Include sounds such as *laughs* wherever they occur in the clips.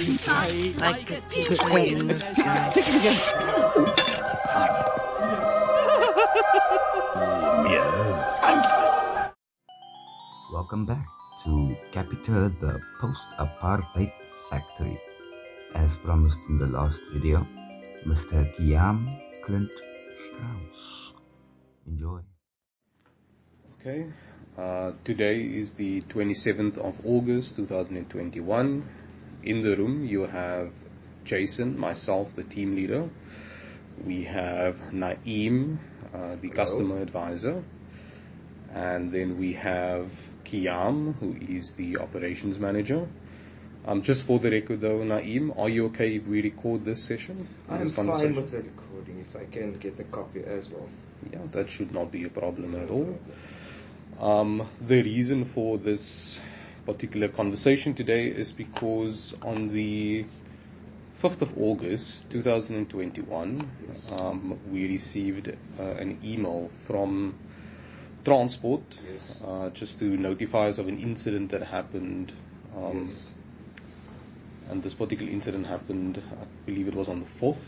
inside like a teacher. Let's take, let's it again. Welcome back to Capita, the post-apartheid factory. As promised in the last video, Mr. Kiam Clint Strauss. Enjoy. Okay, uh, today is the 27th of August 2021. In the room, you have Jason, myself, the team leader. We have Naeem, uh, the customer advisor. And then we have Kiam, who is the operations manager. Um, just for the record though, Naeem, are you okay if we record this session? I'm fine with the recording if I can get a copy as well. Yeah, that should not be a problem at all. Um, the reason for this particular conversation today is because on the 5th of August 2021, um, we received uh, an email from Transport Yes. uh, just to notify us of an incident that happened. Um, yes. And this particular incident happened, I believe it was on the 4th,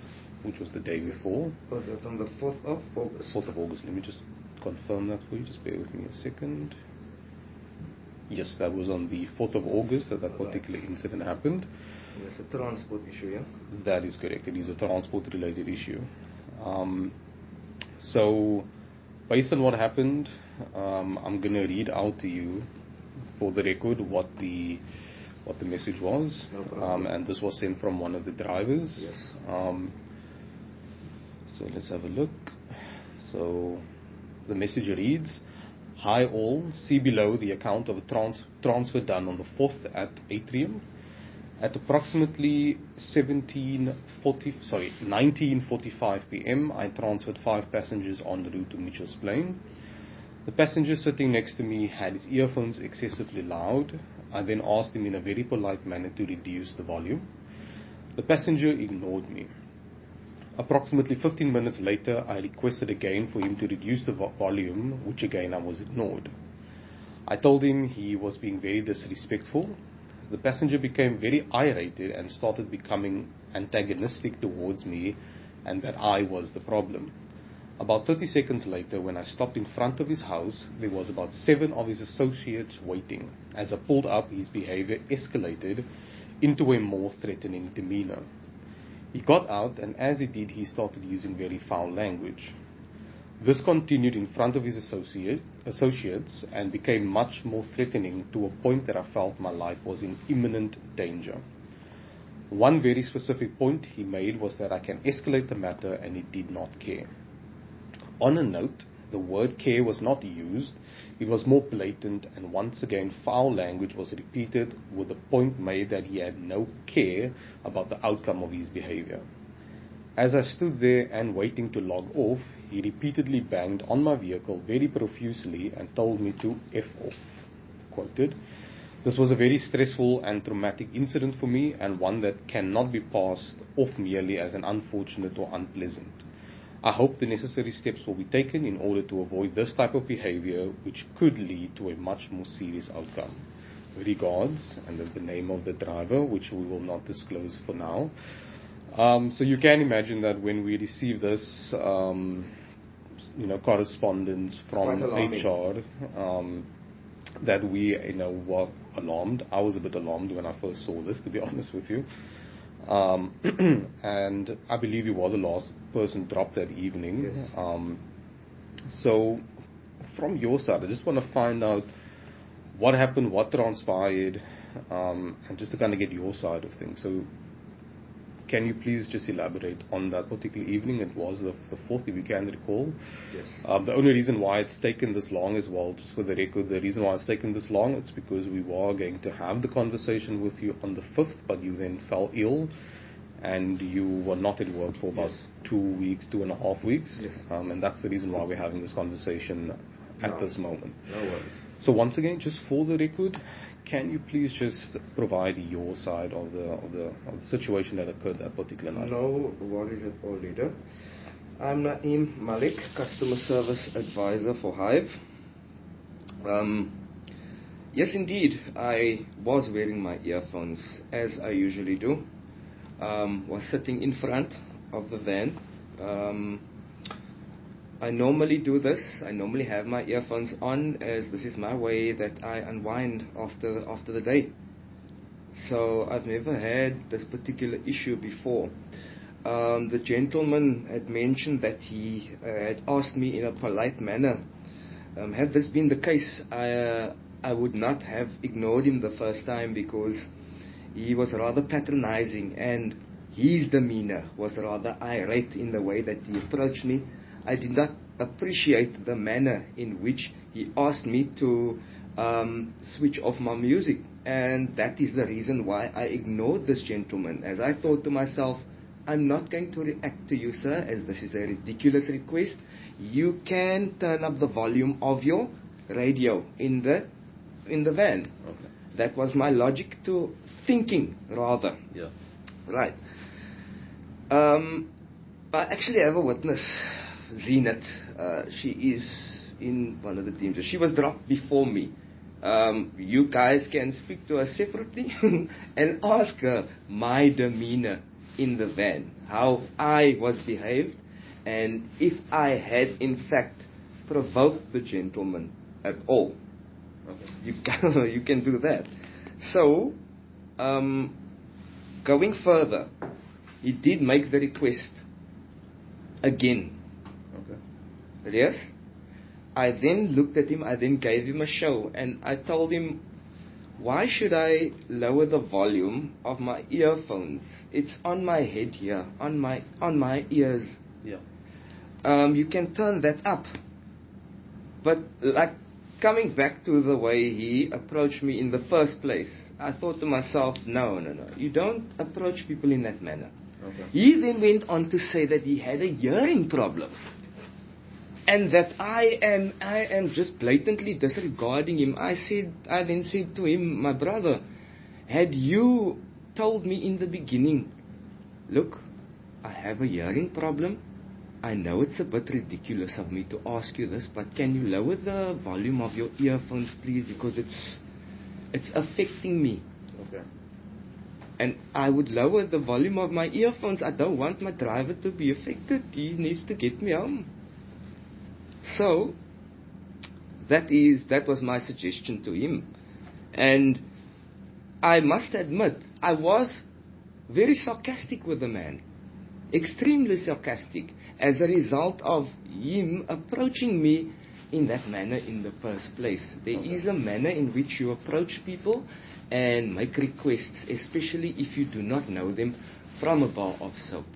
which was the day before. Was it on the 4th of August? 4th of August. Let me just confirm that for you. Just bear with me a second. Yes, that was on the 4th of August that that particular incident happened. It's a transport issue, yeah? That is correct. It is a transport related issue. Um, so, based on what happened, um, I'm going to read out to you for the record what the what the message was. No um, and this was sent from one of the drivers. Yes. Um, so let's have a look. So the message reads, Hi all, see below the account of a trans- transfer done on the 4th at Atrium. At approximately 1740, sorry, 1945 p.m., I transferred five passengers en route to Mitchell's Plain. The passenger sitting next to me had his earphones excessively loud. I then asked him in a very polite manner to reduce the volume. The passenger ignored me. Approximately 15 minutes later, I requested again for him to reduce the vo- volume, which again I was ignored. I told him he was being very disrespectful. The passenger became very irritated and started becoming antagonistic towards me and that I was the problem. About 30 seconds later, when I stopped in front of his house, there was about seven of his associates waiting. As I pulled up, his behavior escalated into a more threatening demeanor. He got out, and as he did, he started using very foul language. This continued in front of his associate, associates and became much more threatening to a point that I felt my life was in imminent danger. One very specific point he made was that I can escalate the matter and he did not care. On a note, the word care was not used, it was more blatant, and once again, foul language was repeated with the point made that he had no care about the outcome of his behavior. As I stood there and waiting to log off, he repeatedly banged on my vehicle very profusely and told me to F off. Quoted, This was a very stressful and traumatic incident for me and one that cannot be passed off merely as an unfortunate or unpleasant. I hope the necessary steps will be taken in order to avoid this type of behavior, which could lead to a much more serious outcome. Regards, and the name of the driver, which we will not disclose for now. Um, so you can imagine that when we receive this, um, you know, correspondence from HR, um, that we, you know, were alarmed. I was a bit alarmed when I first saw this, to be *laughs* honest with you. Um, *clears throat* and I believe you were the last person dropped that evening. Yes. Um, so, from your side, I just want to find out what happened, what transpired, um, and just to kind of get your side of things. So, can you please just elaborate on that particular evening? It was the, the fourth, if you can recall. Yes. Um, the only reason why it's taken this long as well, just for the record, the reason why it's taken this long, it's because we were going to have the conversation with you on the 5th, but you then fell ill and you were not at work for about Yes. two weeks, two and a half weeks. Yes. Um, and that's the reason why we're having this conversation at No. this moment. No worries. So once again, just for the record, can you please just provide your side of the situation that occurred that particular night? No worries at all, leader. I'm Naeem Malik, Customer Service Advisor for Hive. Um, Yes, indeed. I was wearing my earphones as I usually do. Um, was sitting in front of the van. I normally do this. I normally have my earphones on as this is my way that I unwind after after the day. So I've never had this particular issue before. Um, the gentleman had mentioned that he uh, had asked me in a polite manner. Um, had this been the case, I, uh, I would not have ignored him the first time because he was rather patronizing and his demeanor was rather irate in the way that he approached me. I did not appreciate the manner in which he asked me to um, switch off my music. And that is the reason why I ignored this gentleman. As I thought to myself, I'm not going to react to you, sir, as this is a ridiculous request. You can turn up the volume of your radio in the in the van. Okay. That was my logic to thinking, rather. Yeah. Right. Um, I actually have a witness, Zenith. Uh, she is in one of the teams. She was dropped before me. Um, you guys can speak to her separately *laughs* and ask her my demeanor in the van, how I was behaved, and if I had in fact provoked the gentleman at all. Okay. You *laughs* can, you can do that. So, um, going further, he did make the request again. Yes? I then looked at him, I then gave him a show, and I told him, why should I lower the volume of my earphones? It's on my head here, on my on my ears. Yeah. Um, you can turn that up. But like coming back to the way he approached me in the first place, I thought to myself, no, no, no, you don't approach people in that manner. Okay. He then went on to say that he had a hearing problem. And that I am I am just blatantly disregarding him. I said I then said to him, my brother, had you told me in the beginning, look, I have a hearing problem. I know it's a bit ridiculous of me to ask you this, but can you lower the volume of your earphones please because it's it's affecting me. Okay. And I would lower the volume of my earphones. I don't want my driver to be affected. He needs to get me home. So that is that was my suggestion to him. And I must admit, I was very sarcastic with the man. Extremely sarcastic as a result of him approaching me in that manner in the first place. There is a manner in which you approach people and make requests, especially if you do not know them, from a bar of soap.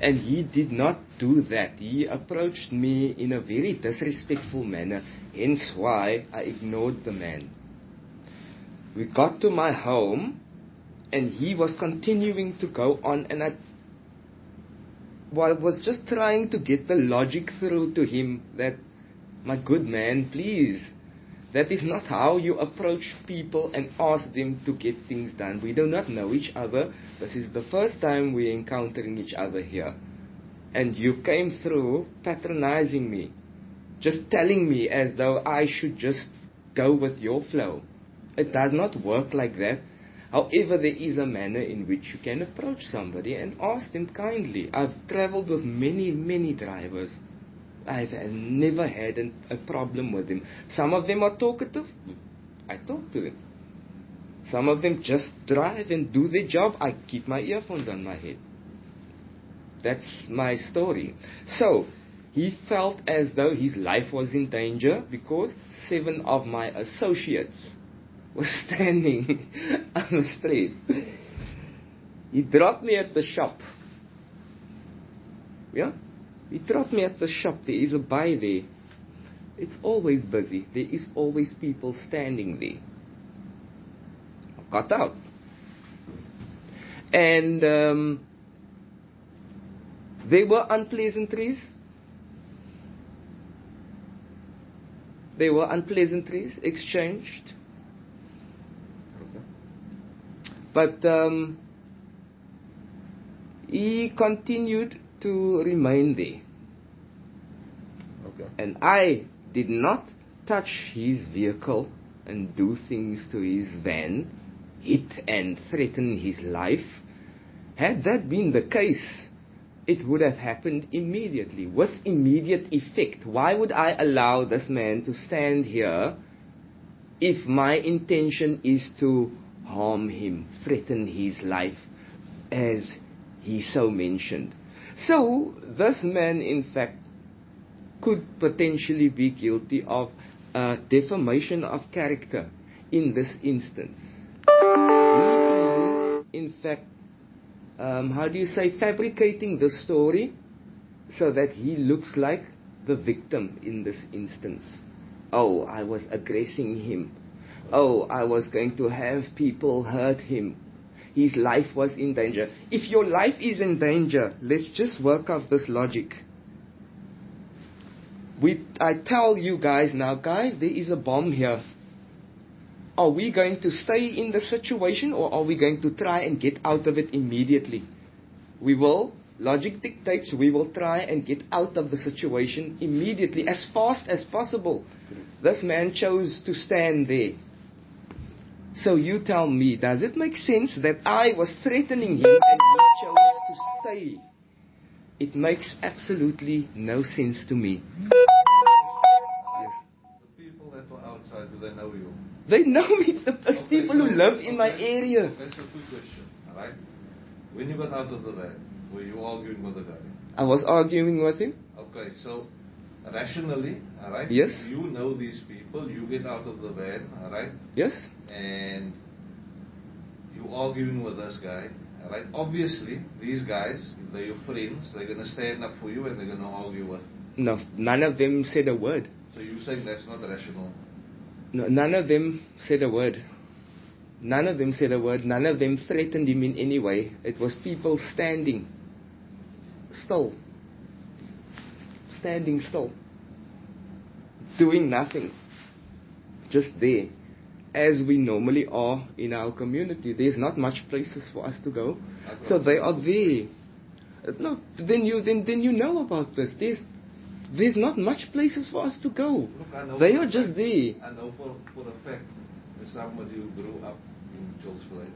And he did not do that. He approached me in a very disrespectful manner, hence why I ignored the man. We got to my home, and he was continuing to go on, and I well, was just trying to get the logic through to him that, my good man, please, that is not how you approach people and ask them to get things done. We do not know each other. This is the first time we're encountering each other here. And you came through patronizing me, just telling me as though I should just go with your flow. It does not work like that. However, there is a manner in which you can approach somebody and ask them kindly. I've traveled with many, many drivers. I've never had an, a problem with them. Some of them are talkative. I talk to them. Some of them just drive and do their job. I keep my earphones on my head. That's my story. So, he felt as though his life was in danger because seven of my associates were *laughs* standing on the street. He dropped me at the shop. Yeah? He dropped me at the shop. There is a buy there. It's always busy. There is always people standing there. I got out. And um, there were unpleasantries. There were unpleasantries exchanged. But um, he continued to remind there. Okay. And I did not touch his vehicle and do things to his van, hit and threaten his life. Had that been the case, it would have happened immediately, with immediate effect. Why would I allow this man to stand here if my intention is to harm him, threaten his life, as he so mentioned? So, this man, in fact, could potentially be guilty of uh, defamation of character in this instance. He is, in fact, um, how do you say, fabricating the story so that he looks like the victim in this instance. Oh, I was aggressing him. Oh, I was going to have people hurt him. His life was in danger. If your life is in danger, let's just work out this logic. We, I tell you guys now, guys, there is a bomb here. Are we going to stay in the situation or are we going to try and get out of it immediately? We will, logic dictates, we will try and get out of the situation immediately, as fast as possible. This man chose to stand there. So you tell me, does it make sense that I was threatening him and he chose to stay? It makes absolutely no sense to me. Yes. The people that were outside, do they know you? They know me, the, the people who live in my area. That's a good question, alright? When you got out of the van, were you arguing with the guy? I was arguing with him. Okay, so rationally, alright? Yes. You know these people, you get out of the van, alright? Yes? And you arguing with this guy, alright? Obviously, these guys, if they're your friends, they're gonna stand up for you and they're gonna argue with. No, none of them said a word. So you're saying that's not rational? No, none of them said a word. None of them said a word. None of them threatened him in any way. It was people standing still. Standing still. Doing nothing. Just there. As we normally are in our community. There's not much places for us to go. So they are there. No, then you then then you know about this. There's there's not much places for us to go. Look, They are just fact- there. I know for, for a fact, that somebody who grew up in Chilsville,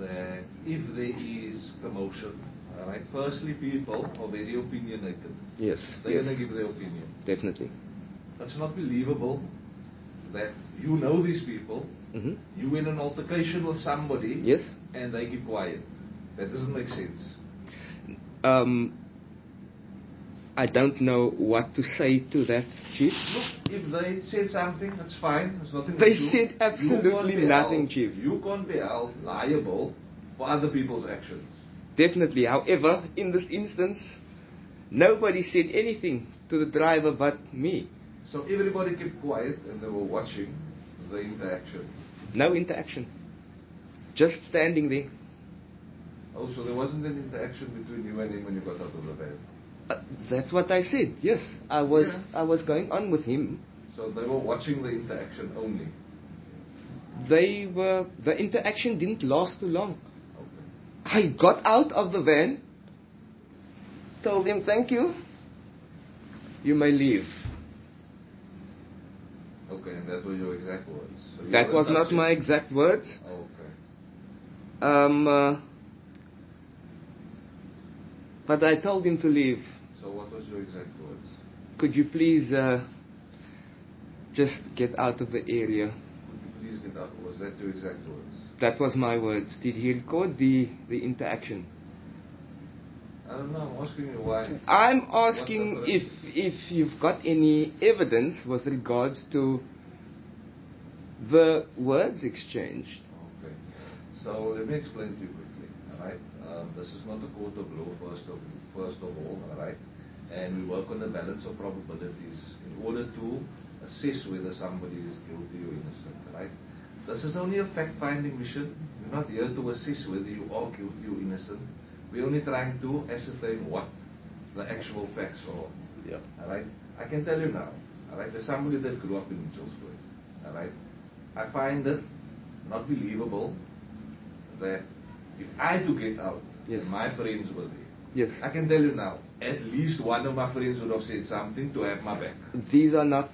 that if there is commotion, alright, firstly people are very opinionated. Yes, They're yes, gonna give their opinion. definitely. It's not believable that you know these people, hmm you in an altercation with somebody, Yes. and they keep quiet. That doesn't make sense. Um, I don't know what to say to that, Chief. Look, if they said something, that's fine. There's nothing They said absolutely nothing, held- Chief. You can't be held liable for other people's actions. Definitely. However, in this instance, nobody said anything to the driver but me. So everybody kept quiet and they were watching the interaction. No interaction. Just standing there. Oh, so there wasn't an interaction between you and him when you got out of the van. Uh, that's what I said. Yes, I was. Yeah. I was going on with him. So they were watching the interaction only. They were. The interaction didn't last too long. I got out of the van, told him thank you, you may leave. Okay, and that were your exact words. So you That was not my exact words. Okay. Um, uh, but I told him to leave. So what was your exact words? Could you please uh, just get out of the area? Could you please get up? Was that your exact words? That was my words. Did he record the, the interaction? I don't know. I'm asking you why. I'm asking if if you've got any evidence with regards to the words exchanged. Okay. So let me explain to you quickly. All right. Um, this is not a court of law, first of first of all. All right. And we work on the balance of probabilities in order to assess whether somebody is guilty or innocent. All right. This is only a fact-finding mission. We're not here to assess whether you are guilty or innocent. We're only trying to ascertain what the actual facts are. Yeah. All right. I can tell you now. All right. There's somebody that grew up in Mitchellsburg. All right. I find it not believable that if I had to get out, Yes. my friends were there. Yes. I can tell you now, at least one of my friends would have said something to have my back. These are not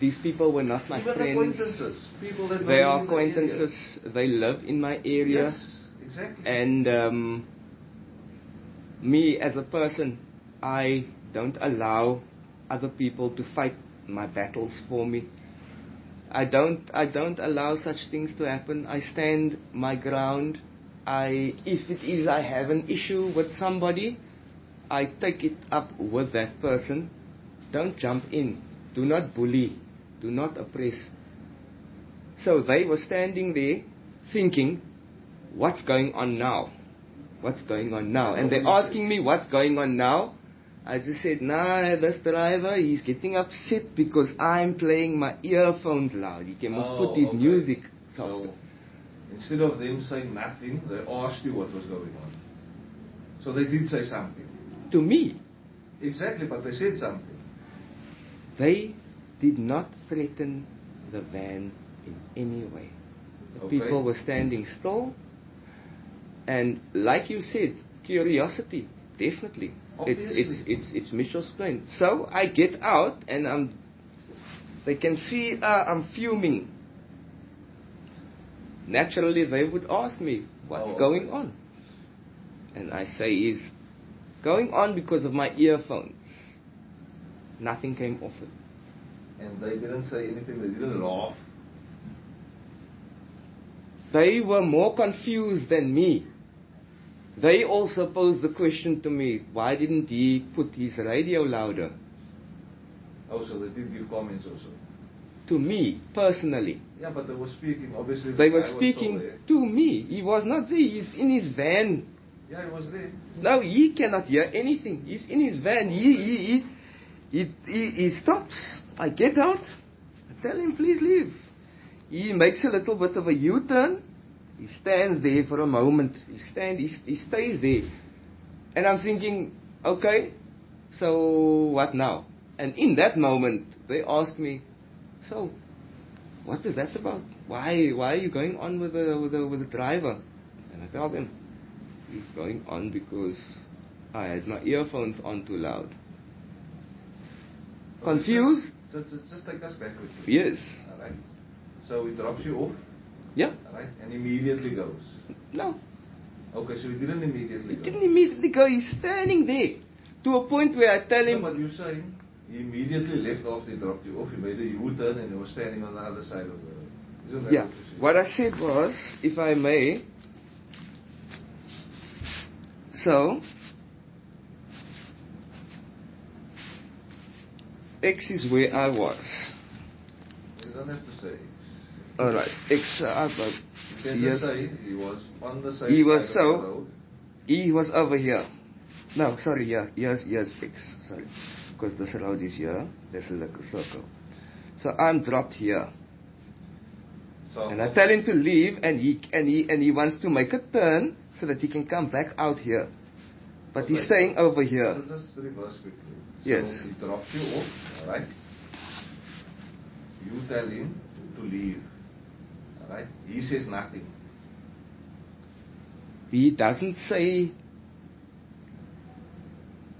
these people were not my Even friends. acquaintances, people that They are in the acquaintances. They live in my area. Yes, exactly. And um, me as a person, I don't allow other people to fight my battles for me. I don't I don't allow such things to happen. I stand my ground. I if it is I have an issue with somebody, I take it up with that person. Don't jump in. Do not bully. Do not oppress. So they were standing there thinking, what's going on now? What's going on now? And they're asking me what's going on now. I just said, nah, this driver, he's getting upset because I'm playing my earphones loud. He can must Oh, put his okay. music soft. So, instead of them saying nothing, they asked you what was going on. So they did say something. To me, Exactly, but they said something. they did not threaten the van in any way. The Okay. people were standing still. And like you said, curiosity, definitely. It's, it's, it's, it's Mitchell's Plain. So I get out and I'm, they can see uh, I'm fuming. Naturally, they would ask me, what's Oh, going okay. on? And I say, is going on because of my earphones. Nothing came off it. And they didn't say anything, they didn't laugh. They were more confused than me. They also posed the question to me, why didn't he put his radio louder? Oh, so they did give comments also. To me, personally. Yeah, but they were speaking, obviously. the They were speaking to me. He was not there. He's in his van. Yeah, he was there. No, he cannot hear anything. He's in his van. He, he, he, he, he, he stops. I get out. I tell him, please leave. He makes a little bit of a U-turn. He stands there for a moment. He stand. He, he stays there. And I'm thinking, okay, so what now? And in that moment, they ask me, so what is that about? Why, why are you going on with the, with the, with the driver? And I tell them, He's going on because I had my earphones on too loud. Oh, Confused? Just, just, take us back with you. Yes. Alright. So he drops you off, Yeah? alright, and immediately goes. No. Okay, so he didn't immediately He go. didn't immediately go. He's standing there. To a point where I tell No, him, but you're saying he immediately left after he dropped you off. He made a U-turn and he was standing on the other side of the. Isn't yeah. what? What I said was, if I may, so, X is where I was. You don't have to say. Alright, X, uh, You can yes. say he was on the side. He was so- the road. E was over here. No, sorry, yeah, yes, here's X, sorry. Because this road is here, this is like a circle. So I'm dropped here. So And I tell him to leave and he, and he, and he wants to make a turn so that he can come back out here. But he's staying over here. So just reverse quickly. Yes. So he drops you off, alright? You tell him to leave. Alright? He says nothing. He doesn't say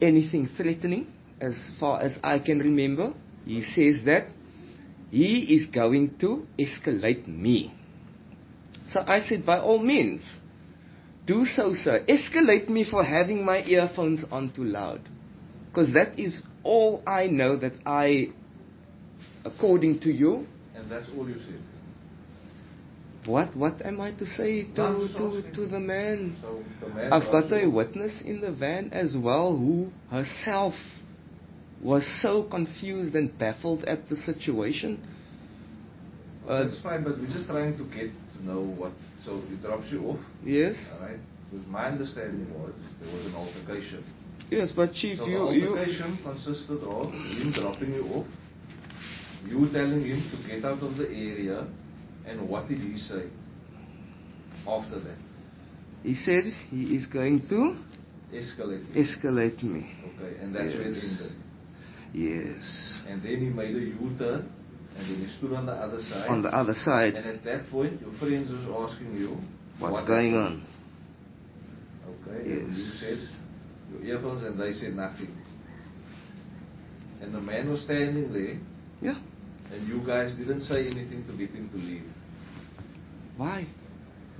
anything threatening as far as I can remember. He says that he is going to escalate me. So I said, by all means, do so, sir. Escalate me for having my earphones on too loud. Because that is all I know that I, according to you, And that's all you said. what what am I to say to, I'm to, to the man? So the man I've got a witness in the van as well who herself was so confused and baffled at the situation. Uh, That's fine, but we're just trying to get to know what. So he drops you off, yes, alright? Because my understanding was there was an altercation. Yes, but chief, So you the you altercation consisted of him dropping you off, you telling him to get out of the area, and what did he say after that? he said he is going to Escalate. escalate me. Okay, and that's where it ended. Yes, And then he made a U-turn, and then he stood on the other side. on the other side. and at that point, your friends was asking you, what's what going happened? on? Okay, and you Yes. said your earphones, and they said nothing. And the man was standing there, Yeah, And you guys didn't say anything to get him to leave. Why?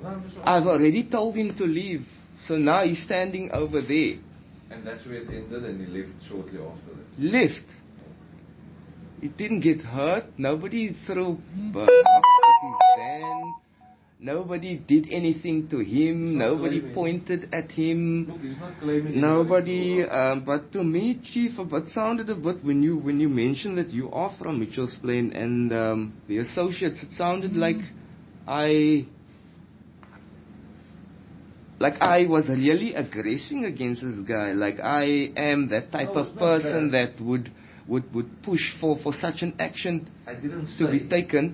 No, I've already told him to leave. So now he's standing over there. And that's where it ended, and he left shortly after that. Left. He didn't get hurt. Nobody threw hmm. rocks at his van. Nobody did anything to him. Nobody blaming. pointed at him. Look, he's not claiming Nobody, um, but to me, Chief, it sounded a bit when you when you mentioned that you are from Mitchell's Plain and um, the associates. It sounded like I, like I was really aggressing against this guy. Like I am that type No, of person that would would would push for for such an action to say. be taken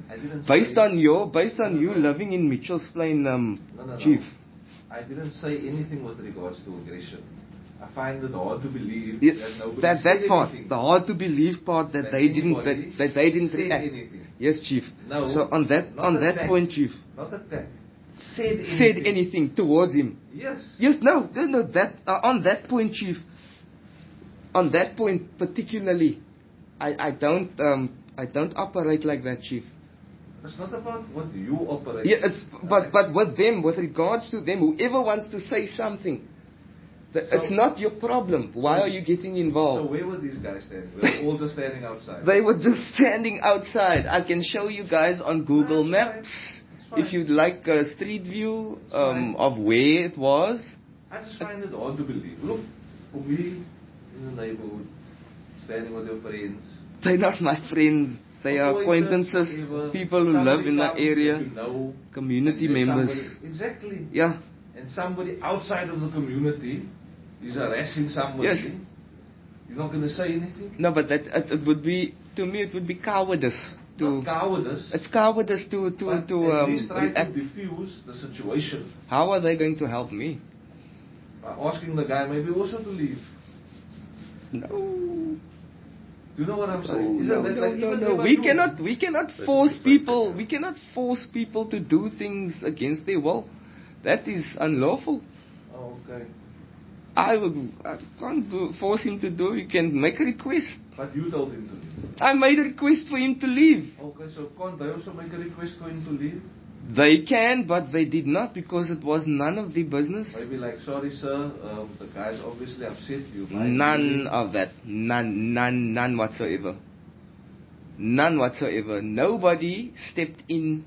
based on your based on No, you no. living in Mitchell's Plain, um, No. Chief. I didn't say anything with regards to aggression. I find it hard to believe Yeah, that that that part, anything. the hard to believe part that, That they didn't that, that they didn't react. anything. Yes, Chief. No, So on that on that point, Chief, Not attack. Said anything. said anything towards him. Yes. Yes, no, no, no. That uh, on that point, Chief. On that point particularly, I I don't um I don't operate like that, Chief. It's not about what you operate. Yeah, it's, but but with them, with regards to them, whoever wants to say something, th- it's not your problem. Why are you getting involved? So where were these guys standing? They were all just standing outside. They were just standing outside. I can show you guys on Google fine. Maps fine. if you'd like a street view um, of where it was. I just find it hard to believe. Look, for me, in the neighborhood, standing with your friends. They're not my friends. They are acquaintances, people who live in the area, know, community members. somebody- exactly. Yeah. And somebody outside of the community is harassing somebody. Yes. You're not going to say anything? No, but that it, it would be to me it would be cowardice to. Not cowardice. It's cowardice to to but to at um. least try react. to diffuse the situation How are they going to help me? by asking the guy maybe also to leave. No. Do you know what I'm saying? Isn't no, that no, like no, even no. We do- cannot, we cannot force people. We cannot force people to do things against their will. That is unlawful. Oh, okay. I would, I can't do, force him to do. You can make a request. But you told him to leave. I made a request for him to leave. Okay, so can't they also make a request for him to leave? They can, but they did not because it was none of the business. Maybe like, sorry sir, um, the guy's obviously upset you. None leave." of that. None, none, none whatsoever. None whatsoever. Nobody stepped in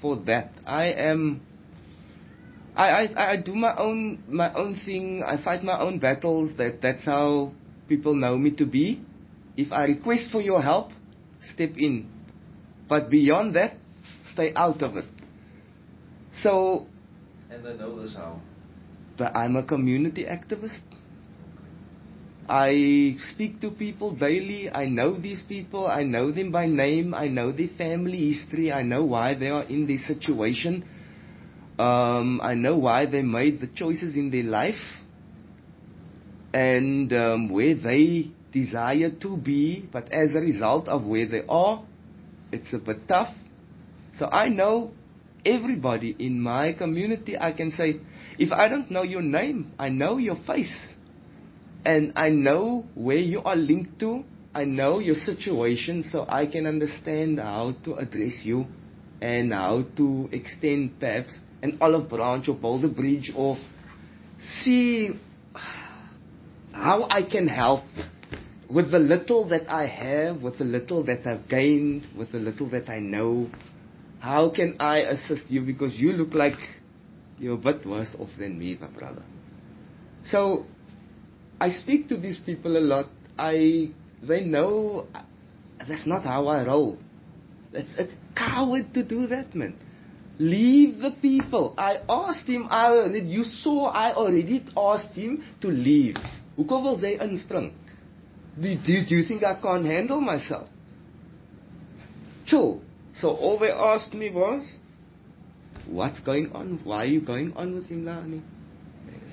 for that. I am. I, I, I do my own my own thing. I fight my own battles. That that's how people know me to be. If I request for your help, step in. But beyond that, stay out of it. So, And they know this how. but I'm a community activist. I speak to people daily. I know these people. I know them by name. I know their family history. I know why they are in this situation. Um, I know why they made the choices in their life and um, where they desire to be. But as a result of where they are, it's a bit tough. So I know everybody in my community. I can say, if I don't know your name, I know your face. And I know where you are linked to. I know your situation, so I can understand how to address you and how to extend perhaps an olive branch or build a bridge or see how I can help with the little that I have, with the little that I've gained, with the little that I know. How can I assist you? Because you look like you're a bit worse off than me, my brother. So, I speak to these people a lot. I, they know that's not how I roll. It's, it's coward to do that, man. Leave the people. I asked him, I you saw I already asked him to leave. Hoekom wil jy inspring? Do, do, do you think I can't handle myself? Chill. So all they asked me was, what's going on? Why are you going on with him, Lani?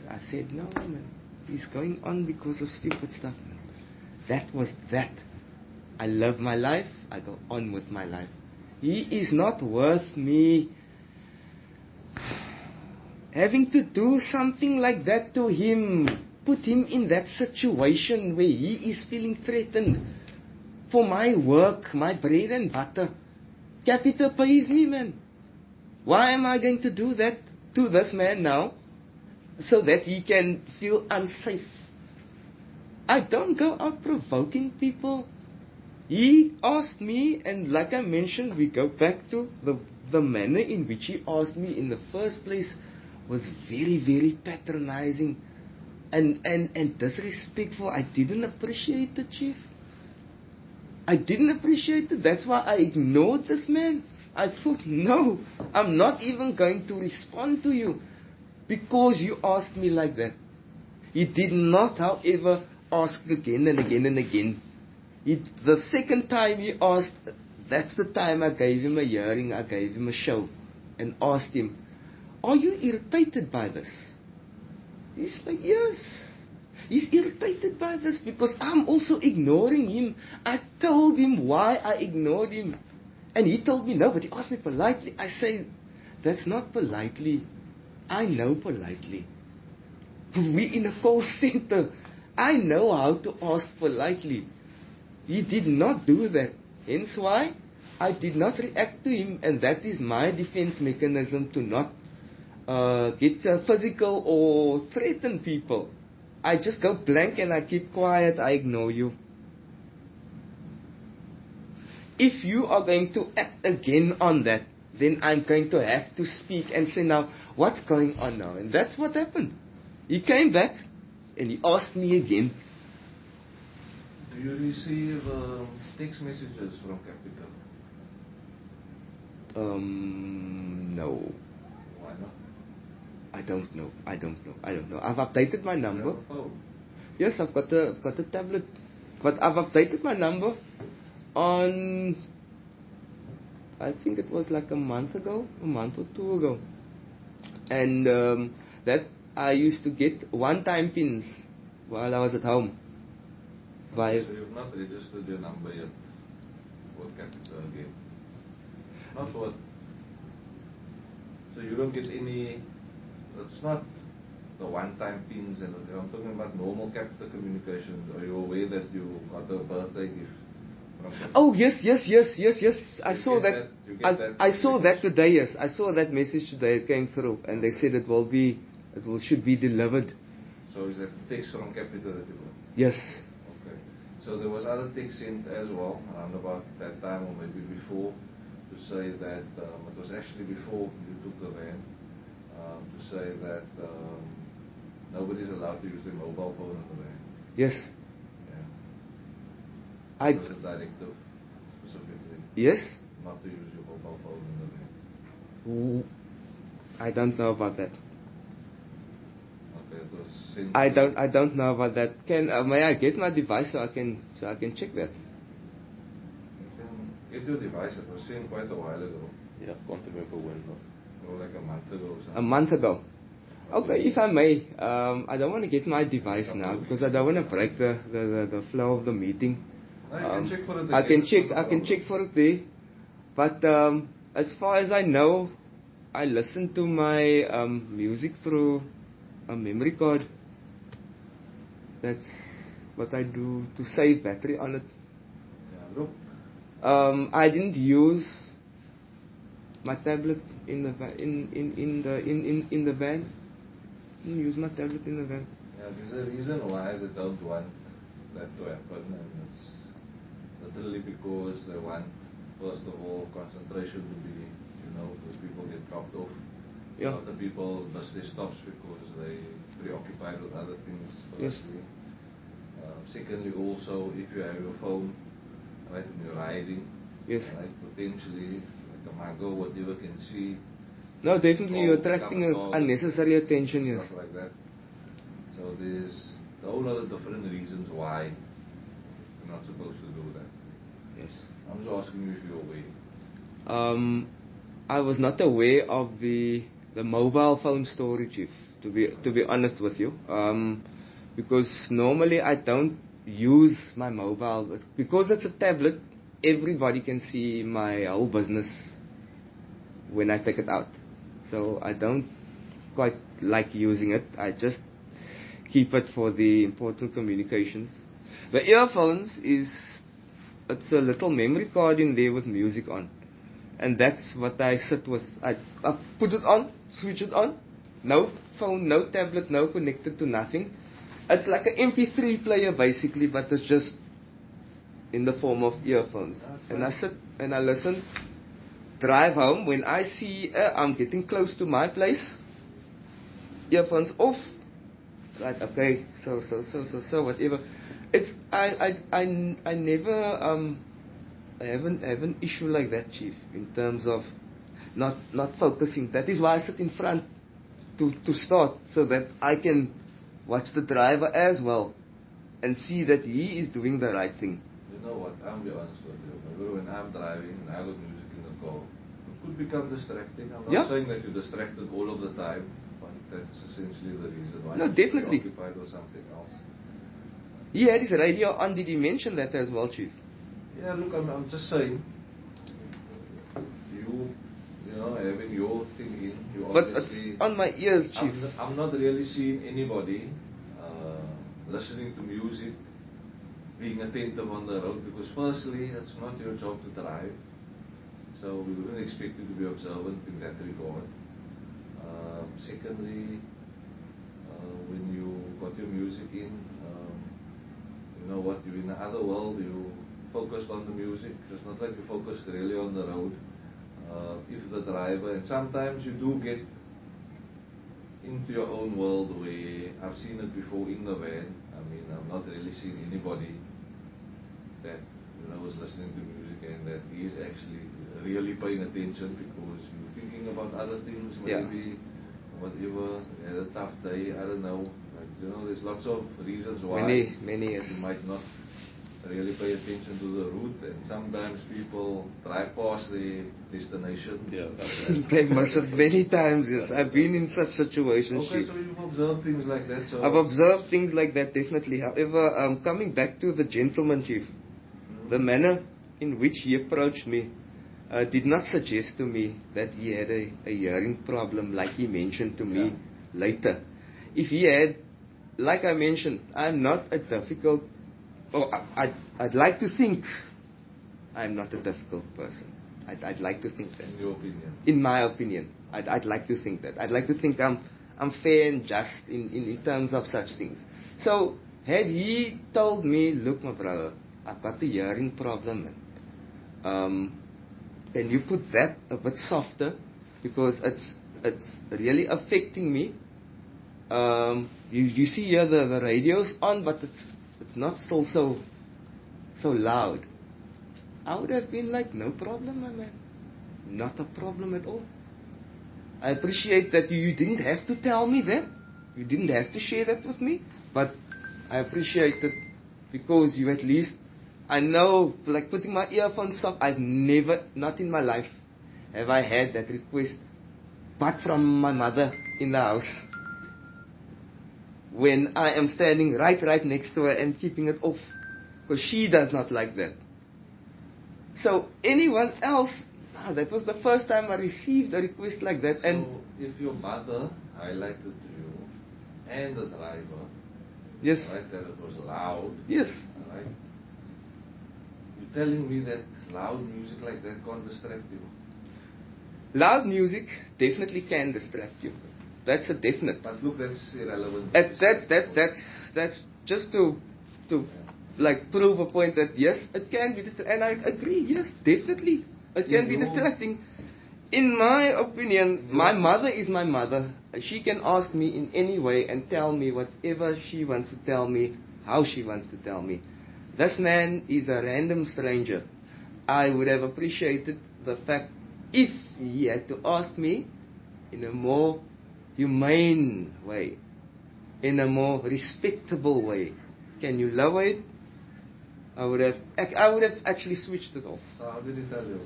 I said, no, man. He's going on because of stupid stuff, man. That was that. I love my life. I go on with my life. He is not worth me having to do something like that to him. Put him in that situation where he is feeling threatened. for my work, my bread and butter. Capita pays me, man. Why am I going to do that to this man now? So that he can feel unsafe. I don't go out provoking people. He asked me, and like I mentioned, we go back to the, the manner in which he asked me in the first place was very, very patronizing and, and, and disrespectful. I didn't appreciate it, Chief. I didn't appreciate it. That's why I ignored this man. I thought, no, I'm not even going to respond to you because you asked me like that. He did not, however, ask again and again and again. He, the second time he asked, that's the time I gave him a hearing, I gave him a show, and asked him, Are you irritated by this? He's like, Yes. He's irritated by this because I'm also ignoring him. I told him why I ignored him. And he told me no, but he asked me politely. I say, That's not politely. I know politely. We in a call center. I know how to ask politely. He did not do that. Hence why I did not react to him, and that is my defense mechanism to not uh, get uh, physical or threaten people. I just go blank and I keep quiet, I ignore you. If you are going to act again on that, then I'm going to have to speak and say, now, what's going on now? And that's what happened. He came back and he asked me again. Do you receive uh, text messages from Capita? Um, no. Why not? I don't know. I don't know. I don't know. I've updated my number. have a phone. Yes, I've got a, I've got a tablet. But I've updated my number on, I think it was like a month ago, a month or two ago. And um, that I used to get one-time pins while I was at home. So you've not registered your number yet for Capita again. Not what. So you don't get any. It's not the one-time pins and I'm talking about normal Capita communications. Are you aware that you got a birthday gift oh yes, yes, yes, yes, yes. I You saw that. that- you get I, that I saw that today. Yes, I saw that message today. It came through, and they said it will be, it will should be delivered. So is that text from Capita that you got? Yes. Okay. So there was other text sent as well around about that time or maybe before to say that um, it was actually before you took the van um, to say that um, nobody's allowed to use their mobile phone in the van. Yes. Yeah. I. It was a directive specifically Yes. not to use your mobile phone in the van. I don't know about that. Okay, it. I don't. I don't know about that. Can uh, may I get my device so I can so I can check that? You can Get your device. It was sent quite a while ago, Yeah, can't remember when. though. Or like a month ago or something. A month ago. Okay, if I may, um, I don't want to get my device now because I don't want to break the, the, the, the flow of the meeting. No, you can Um, check for it I can check. I can check for it there. But um, as far as I know, I listen to my um, music through a memory card. That's what I do to save battery on it. Um, I didn't use my tablet in the in, in, in the in, in, in the van. Use my tablet in the van. Yeah, there's a reason why they don't want that to happen, and it's literally because they want, first of all, concentration to be, you know, because people get dropped off. Yeah. of people miss their stops because they preoccupied with other things. Yes. Um, secondly, also if you have your phone, right, when you're riding, Yes. right, potentially mago, whatever can see, No, definitely you're attracting unnecessary attention. Yes. stuff like that. So there's a whole lot of different reasons why you're not supposed to do that. Yes. I'm just asking you if you're aware. Um, I was not aware of the the mobile phone storage, if to be to be honest with you, um, because normally I don't use my mobile but because it's a tablet. Everybody can see my whole business when I take it out, so I don't quite like using it. I just keep it for the important communications. The earphones is it's a little memory card in there with music on. And that's what I sit with. I, I put it on, switch it on. No phone, no tablet, no connected to nothing. It's like an MP3 player basically, but it's just in the form of earphones. And I sit and I listen. Drive home. When I see uh, I'm getting close to my place, earphones off. Right, okay, so so so so so whatever. It's I I I, I never um I haven't have an issue like that, chief, in terms of not not focusing. That is why I sit in front to to start so that I can watch the driver as well and see that he is doing the right thing. You know what? I'm be honest with you. When I'm driving and I got music in the car, could become distracting. I'm not Yeah. saying that you're distracted all of the time, but that's essentially the reason why No, you're definitely. occupied with something else. He had his radio on. Did he mention that as well, chief? Yeah, look, I'm, I'm just saying, you, you know, having your thing in, you But obviously. on my ears, chief. I'm, I'm not really seeing anybody uh, listening to music, being attentive on the road, because firstly, it's not your job to drive. So we wouldn't expect you to be observant in that regard. Um, secondly, uh, when you got your music in, um, you know what, you're in the other world, you focused on the music. It's not like you focused really on the road. Uh, if the driver, and sometimes you do get into your own world where I've seen it before in the van. I mean, I've not really seen anybody that you know was listening to music and that is actually really paying attention because you're thinking about other things, Yeah. maybe whatever, you had a tough day, I don't know. Like, you know, there's lots of reasons why Many, many yes. you might not really pay attention to the route and sometimes people drive past the destination. Yeah, that's *laughs* they must have many times, yes. I've been in such situations, Okay, so you've observed things like that. So I've observed things like that definitely. However, um, coming back to the gentleman chief, the manner in which he approached me uh, did not suggest to me that he had a, a hearing problem like he mentioned to me later. If he had, like I mentioned, I'm not a difficult, or I, I'd, I'd like to think I'm not a difficult person. I'd, I'd like to think that in your opinion. in my opinion. I'd, I'd like to think that. I'd like to think I'm, I'm fair and just in, in, in terms of such things. So, had he told me, look, my brother, I've got a hearing problem. Um, can you put that a bit softer? Because it's, it's really affecting me. Um, you, you see here the, the radio's on, but it's, it's not still so, so loud. I would have been like, no problem, my man. Not a problem at all. I appreciate that you, you didn't have to tell me that. You didn't have to share that with me. But I appreciate it because you at least, I know, like putting my earphones off, I've never, not in my life, have I had that request, but from my mother in the house. When I am standing right, right next to her and keeping it off. Because she does not like that. So anyone else, ah, that was the first time I received a request like that, and so if your mother highlighted to you and the driver, yes, right, that it was loud, yes, right? Telling me that loud music like that can't distract you. loud music definitely can distract you. That's a definite. But look, that's irrelevant. That, that, that, that's that's just to to like prove a point that yes, it can be distracting, and I agree. Yes, definitely, it can be distracting. In my opinion, my mother is my mother. She can ask me in any way and tell me whatever she wants to tell me, how she wants to tell me. This man is a random stranger. I would have appreciated the fact if he had to ask me in a more humane way, in a more respectable way. Can you lower it? I would have, I would have actually switched it off. So how did he tell you?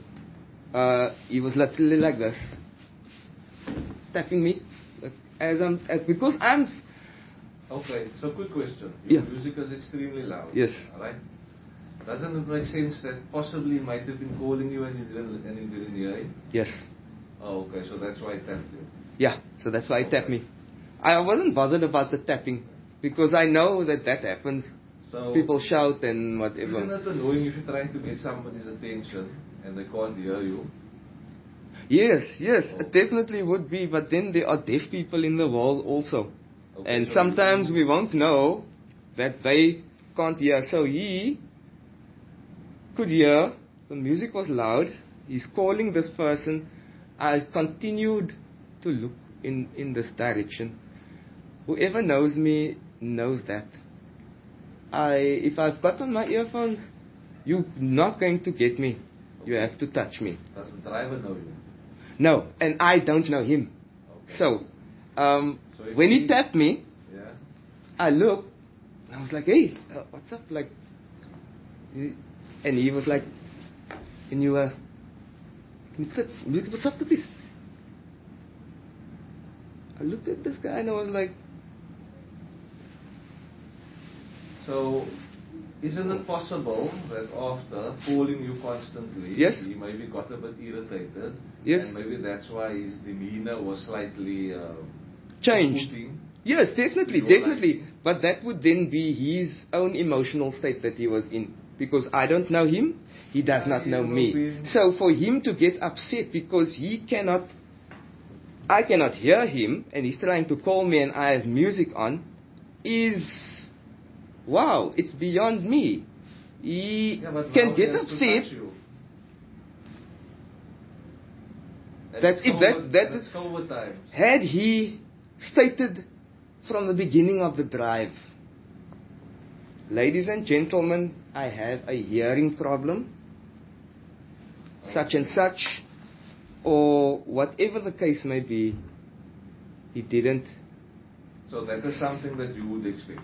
Uh, he was literally like this, tapping me, as I'm, as, because I'm, Okay, so quick question. Your Yeah. music is extremely loud. Yes. Alright? Doesn't it make sense that possibly he might have been calling you and you didn't, and you didn't hear him? yes, Oh, okay, so that's why he tapped you. yeah. So that's why he tapped me. I wasn't bothered about the tapping because I know that that happens So people shout and whatever. Isn't it annoying if you're trying to get somebody's attention and they can't hear you? Yes, yes, it oh. definitely would be, but then there are deaf people in the world also. Okay, And so sometimes we won't know that they can't hear. So he could hear, the music was loud, he's calling this person. I continued to look in, in this direction. Whoever knows me knows that. I, if I've got on my earphones, you're not going to get me. You have to touch me. Does the driver know you? No, and I don't know him. Okay. So, um, when he tapped me, Yeah. I looked, and I was like, hey, uh, what's up? Like, and he was like, can you, uh, can you put, music, what's up, please? I looked at this guy and I was like, So, isn't it possible that after calling you constantly, Yes. he maybe got a bit irritated? Yes. And maybe that's why his demeanor was slightly uh, changed. Yes, definitely, definitely. But that would then be his own emotional state that he was in. Because I don't know him, he does not know me. So for him to get upset because he cannot, I cannot hear him, and he's trying to call me and I have music on, is, wow, it's beyond me. He Yeah, can get he upset. That's- if that- that and is- it's Had he stated from the beginning of the drive, ladies and gentlemen, I have a hearing problem, such and such, or whatever the case may be, he didn't. So that is something that you would expect.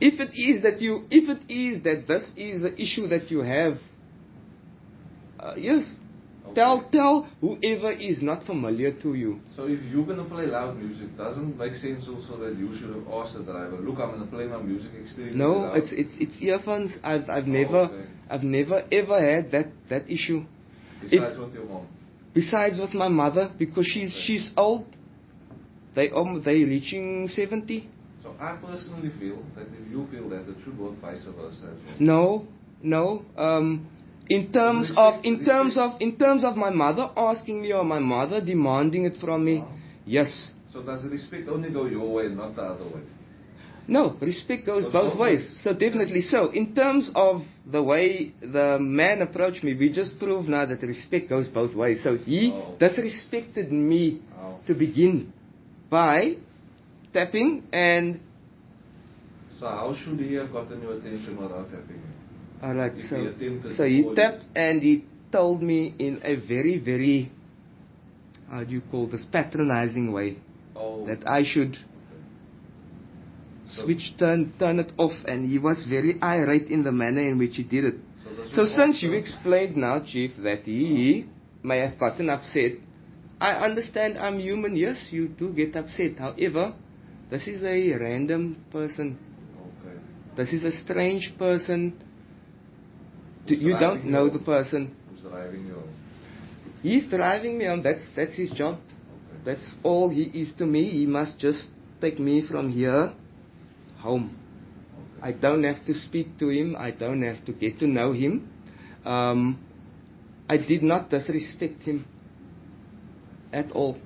If it is that you, if it is that this is the issue that you have, uh, yes, Okay. tell tell whoever is not familiar to you. So if you're gonna play loud music, doesn't make sense also that you should have asked the driver, look, I'm gonna play my music extremely No, loud. it's it's it's earphones. I've I've Oh, never okay. I've never ever had that that issue. Besides with your mom. Besides with my mother because she's she's old. They um they reaching seventy. So I personally feel that if you feel that, it should work vice versa. No, no. Um, in terms of in terms of in terms of my mother asking me or my mother demanding it from me, Wow. yes. So does respect only go your way and not the other way? No, respect goes Goes both ways. ways. So definitely so. In terms of the way the man approached me, we just proved now that respect goes both ways. So he Oh. disrespected me Oh. to begin by tapping and So how should he have gotten your attention without tapping? I like so. So he tapped and he told me in a very very how do you call this patronizing way Oh. that I should So- switch turn turn it off and he was very irate in the manner in which he did it. So, So since you explained now, Chief, that he may have gotten upset, I understand I'm human. Yes, you do get upset. However, this is a random person. Okay. This is a strange person. You don't know the person. Who's driving you? He's driving me on. That's that's his job. Okay. That's all he is to me. He must just take me from here home. Okay. I don't have to speak to him. I don't have to get to know him. Um, I did not disrespect him at all.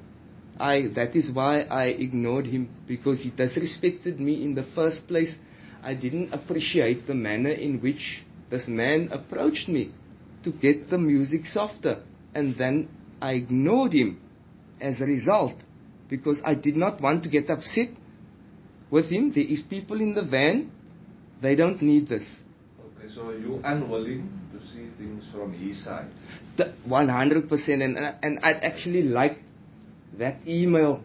I that is why I ignored him because he disrespected me in the first place. I didn't appreciate the manner in which this man approached me to get the music softer, and then I ignored him as a result because I did not want to get upset with him. There is people in the van. They don't need this. Okay, so you unwilling to see things from his side. The 100% and, and I'd actually like that email.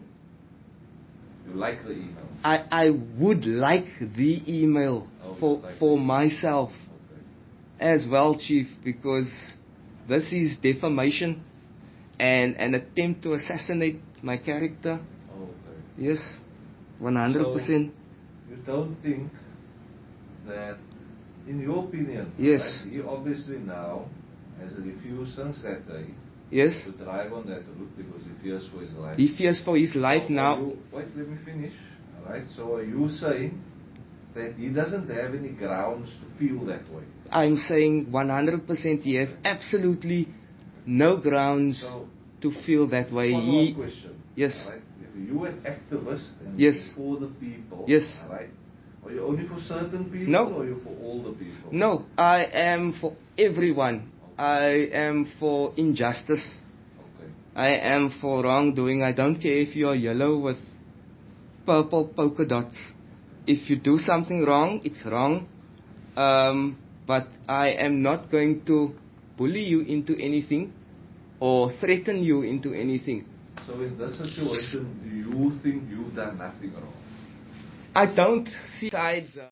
You like the email. I, I would like the email Oh, for, like for myself. As well, Chief, because this is defamation and an attempt to assassinate my character. Okay. Yes, 100%. You don't think that, in your opinion, Yes. right, he obviously now has refused since that day yes, to drive on that route because he fears for his life. he fears for his life So now. you- wait, let me finish. Alright, so are you saying that he doesn't have any grounds to feel that way. I'm saying 100% he has absolutely no grounds So, to feel that way. He, question. Yes. Alright? If you an activist and Yes. for the people, Yes. alright? Are you only for certain people No. or are you for all the people? no, I am for everyone. I am for injustice. Okay. I am for wrongdoing. I don't care if you are yellow with purple polka dots. If you do something wrong, it's wrong. Um, but I am not going to bully you into anything or threaten you into anything. So in this situation, do you think you've done nothing wrong? I don't see sides. uh,